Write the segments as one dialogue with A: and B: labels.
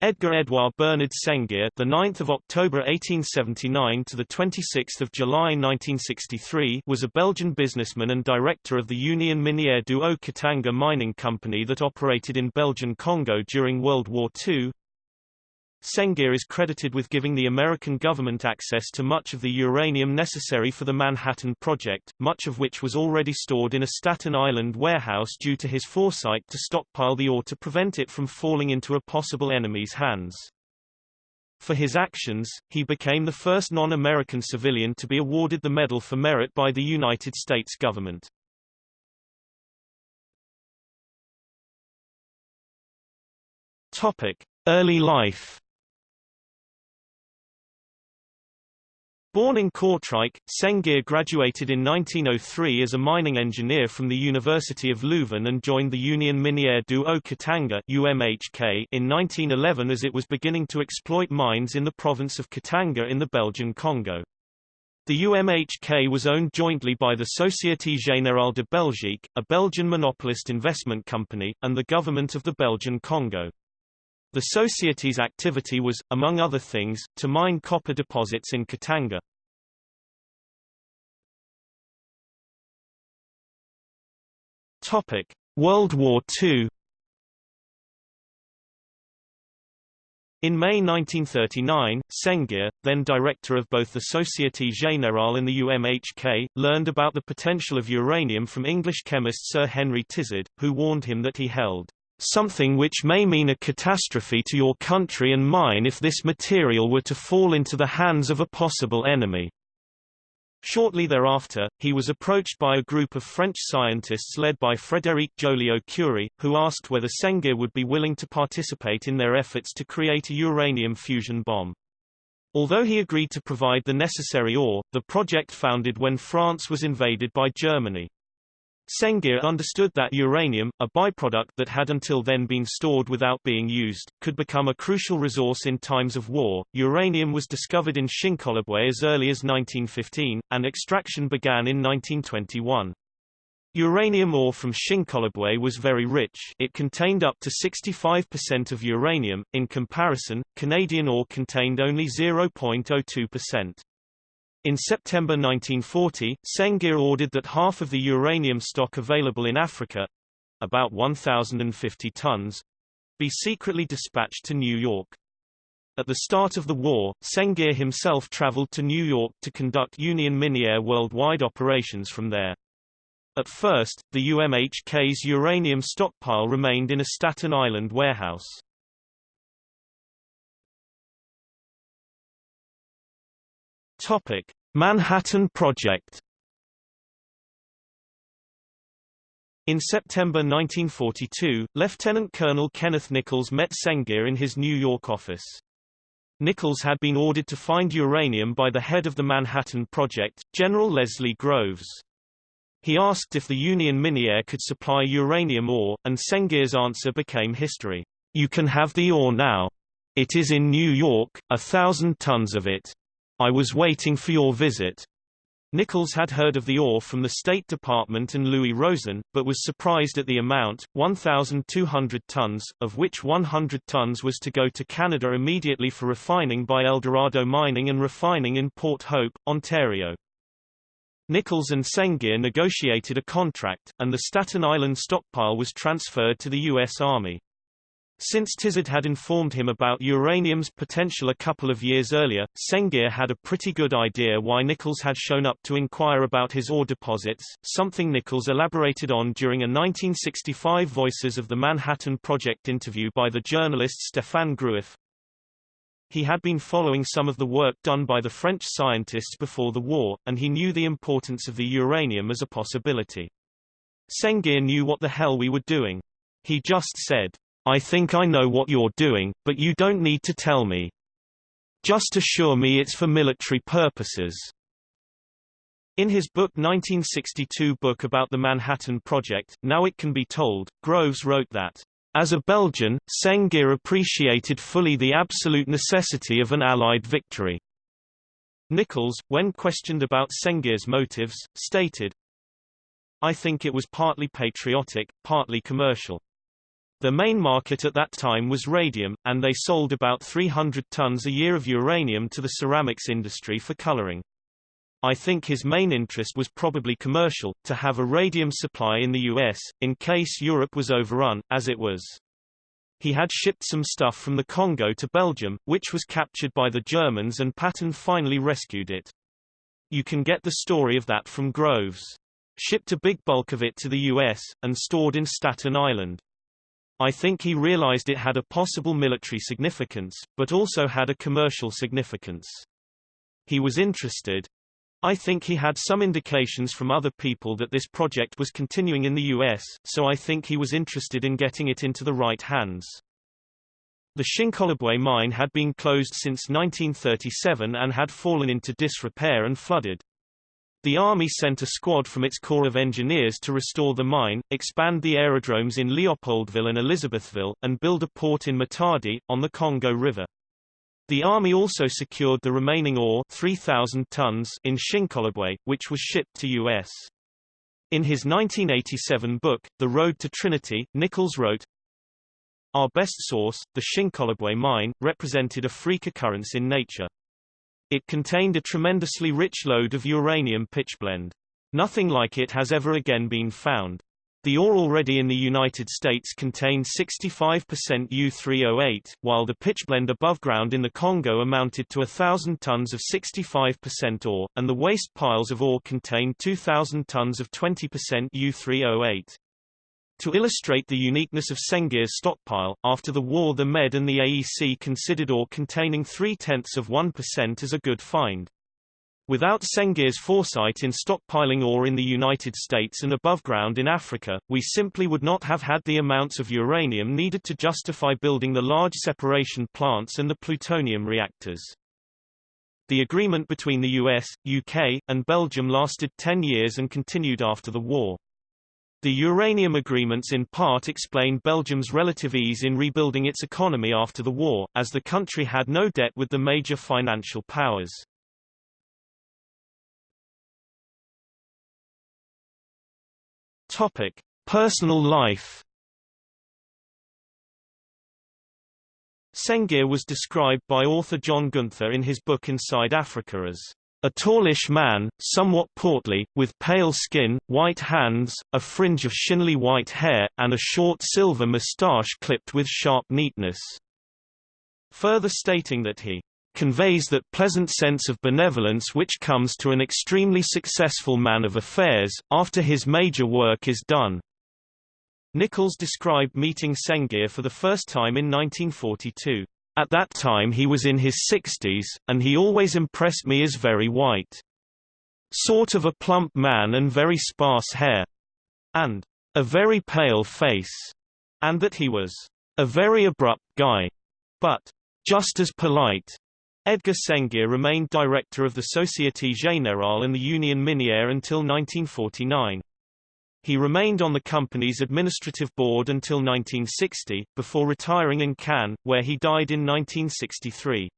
A: Edgar Edouard Bernard Sengier, the 9th of October 1879 to the 26th of July 1963, was a Belgian businessman and director of the Union Minière du Haut-Katanga mining company that operated in Belgian Congo during World War II. Sengier is credited with giving the American government access to much of the uranium necessary for the Manhattan Project, much of which was already stored in a Staten Island warehouse due to his foresight to stockpile the ore to prevent it from falling into a possible enemy's hands. For his actions, he became the first non-American civilian to be awarded the Medal for Merit by the United States government. Topic: Early life Born in Kortrijk, Sengier graduated in 1903 as a mining engineer from the University of Leuven and joined the Union Minière du Haut-Katanga in 1911 as it was beginning to exploit mines in the province of Katanga in the Belgian Congo. The UMHK was owned jointly by the Société Générale de Belgique, a Belgian monopolist investment company, and the government of the Belgian Congo. The Society's activity was, among other things, to mine copper deposits in Katanga. Topic: World War II. In May 1939, Sengier, then director of both the Société Générale and the UMHK, learned about the potential of uranium from English chemist Sir Henry Tizard, who warned him that he held something which may mean a catastrophe to your country and mine if this material were to fall into the hands of a possible enemy. Shortly thereafter, he was approached by a group of French scientists led by Frédéric Joliot-Curie, who asked whether Sengier would be willing to participate in their efforts to create a uranium fusion bomb. Although he agreed to provide the necessary ore, the project founded when France was invaded by Germany. Sengier understood that uranium, a byproduct that had until then been stored without being used, could become a crucial resource in times of war. Uranium was discovered in Shinkolobwe as early as 1915, and extraction began in 1921. Uranium ore from Shinkolobwe was very rich it contained up to 65% of uranium, in comparison, Canadian ore contained only 0.02%. In September 1940, Sengier ordered that half of the uranium stock available in Africa about 1,050 tons be secretly dispatched to New York. At the start of the war, Sengier himself traveled to New York to conduct Union Minière worldwide operations from there. At first, the UMHK's uranium stockpile remained in a Staten Island warehouse. Topic: Manhattan Project. In September 1942, Lieutenant Colonel Kenneth Nichols met Sengier in his New York office. Nichols had been ordered to find uranium by the head of the Manhattan Project, General Leslie Groves. He asked if the Union Minière could supply uranium ore, and Sengier's answer became history. You can have the ore now. It is in New York, a thousand tons of it. I was waiting for your visit. Nichols had heard of the ore from the State Department and Louis Rosen, but was surprised at the amount, 1,200 tons, of which 100 tons was to go to Canada immediately for refining by Eldorado Mining and Refining in Port Hope, Ontario. Nichols and Sengier negotiated a contract, and the Staten Island stockpile was transferred to the U.S. Army. Since Tizard had informed him about uranium's potential a couple of years earlier, Sengier had a pretty good idea why Nichols had shown up to inquire about his ore deposits, something Nichols elaborated on during a 1965 Voices of the Manhattan Project interview by the journalist Stéphane Groueff. He had been following some of the work done by the French scientists before the war, and he knew the importance of the uranium as a possibility. Sengier knew what the hell we were doing. He just said, I think I know what you're doing, but you don't need to tell me. Just assure me it's for military purposes. In his book 1962 book about the Manhattan Project, Now It Can Be Told, Groves wrote that, as a Belgian, Sengier appreciated fully the absolute necessity of an Allied victory. Nichols, when questioned about Sengier's motives, stated, I think it was partly patriotic, partly commercial. The main market at that time was radium, and they sold about 300 tons a year of uranium to the ceramics industry for coloring. I think his main interest was probably commercial, to have a radium supply in the US, in case Europe was overrun, as it was. He had shipped some stuff from the Congo to Belgium, which was captured by the Germans and Patton finally rescued it. You can get the story of that from Groves. Shipped a big bulk of it to the US, and stored in Staten Island. I think he realized it had a possible military significance, but also had a commercial significance. He was interested, I think he had some indications from other people that this project was continuing in the US, so I think he was interested in getting it into the right hands. The Shinkolobwe mine had been closed since 1937 and had fallen into disrepair and flooded. The Army sent a squad from its Corps of Engineers to restore the mine, expand the aerodromes in Leopoldville and Elizabethville, and build a port in Matadi, on the Congo River. The Army also secured the remaining ore 3,000 tons in Shinkolobwe, which was shipped to U.S. In his 1987 book, The Road to Trinity, Nichols wrote, Our best source, the Shinkolobwe mine, represented a freak occurrence in nature. It contained a tremendously rich lode of uranium pitchblende. Nothing like it has ever again been found. The ore already in the United States contained 65% U3O8, while the pitchblende above ground in the Congo amounted to 1,000 tons of 65% ore, and the waste piles of ore contained 2,000 tons of 20% U3O8. To illustrate the uniqueness of Sengier's stockpile, after the war the Med and the AEC considered ore containing 3 tenths of 1% as a good find. Without Sengier's foresight in stockpiling ore in the United States and above ground in Africa, we simply would not have had the amounts of uranium needed to justify building the large separation plants and the plutonium reactors. The agreement between the US, UK, and Belgium lasted 10 years and continued after the war. The uranium agreements in part explain Belgium's relative ease in rebuilding its economy after the war, as the country had no debt with the major financial powers. Topic: Personal life. Sengier was described by author John Gunther in his book Inside Africa as a tallish man, somewhat portly, with pale skin, white hands, a fringe of shinly white hair, and a short silver moustache clipped with sharp neatness. Further stating that he conveys that pleasant sense of benevolence which comes to an extremely successful man of affairs, after his major work is done. Nichols described meeting Sengier for the first time in 1942. At that time he was in his 60s, and he always impressed me as very white. Sort of a plump man and very sparse hair. And a very pale face. And that he was a very abrupt guy. But just as polite. Edgar Sengier remained director of the Société Générale and the Union Minière until 1949. He remained on the company's administrative board until 1960, before retiring in Cannes, where he died in 1963.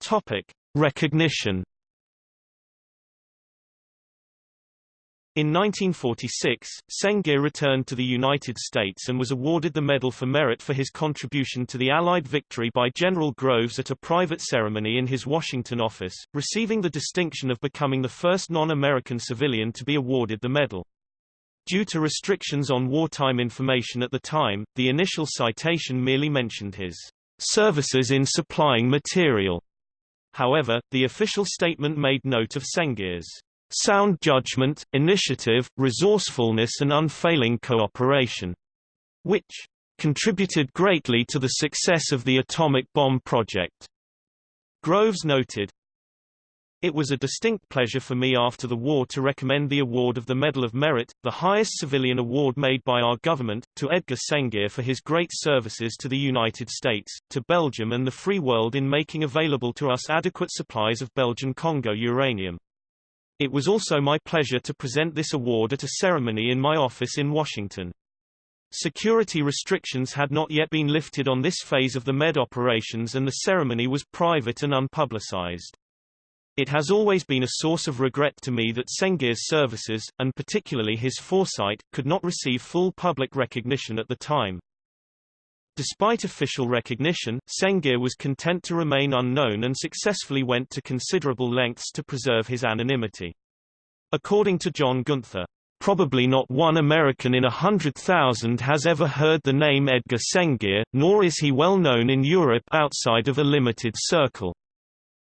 A: Topic: Recognition In 1946, Sengier returned to the United States and was awarded the Medal for Merit for his contribution to the Allied victory by General Groves at a private ceremony in his Washington office, receiving the distinction of becoming the first non-American civilian to be awarded the medal. Due to restrictions on wartime information at the time, the initial citation merely mentioned his services in supplying material. However, the official statement made note of Sengier's sound judgment, initiative, resourcefulness and unfailing cooperation, which contributed greatly to the success of the atomic bomb project. Groves noted, it was a distinct pleasure for me after the war to recommend the award of the Medal of Merit, the highest civilian award made by our government, to Edgar Sengier for his great services to the United States, to Belgium and the free world in making available to us adequate supplies of Belgian Congo uranium. It was also my pleasure to present this award at a ceremony in my office in Washington. Security restrictions had not yet been lifted on this phase of the MED operations and the ceremony was private and unpublicized. It has always been a source of regret to me that Sengier's services, and particularly his foresight, could not receive full public recognition at the time. Despite official recognition, Sengier was content to remain unknown and successfully went to considerable lengths to preserve his anonymity. According to John Gunther, Probably not one American in a hundred thousand has ever heard the name Edgar Sengier, nor is he well known in Europe outside of a limited circle.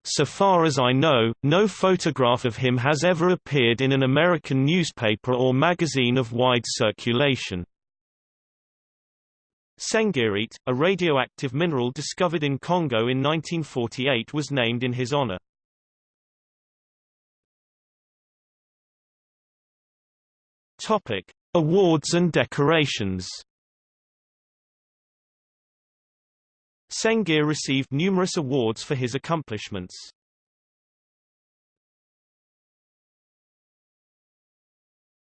A: So far as I know, no photograph of him has ever appeared in an American newspaper or magazine of wide circulation. Sengierite, a radioactive mineral discovered in Congo in 1948 was named in his honor. Topic: Awards and decorations. Sengier received numerous awards for his accomplishments.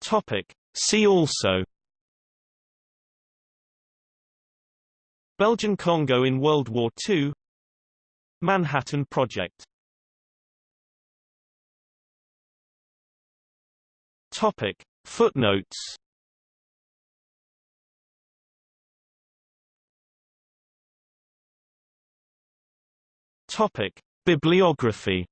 A: Topic: See also Belgian Congo in World War II Manhattan Project. Topic. Footnotes. Topic: Bibliography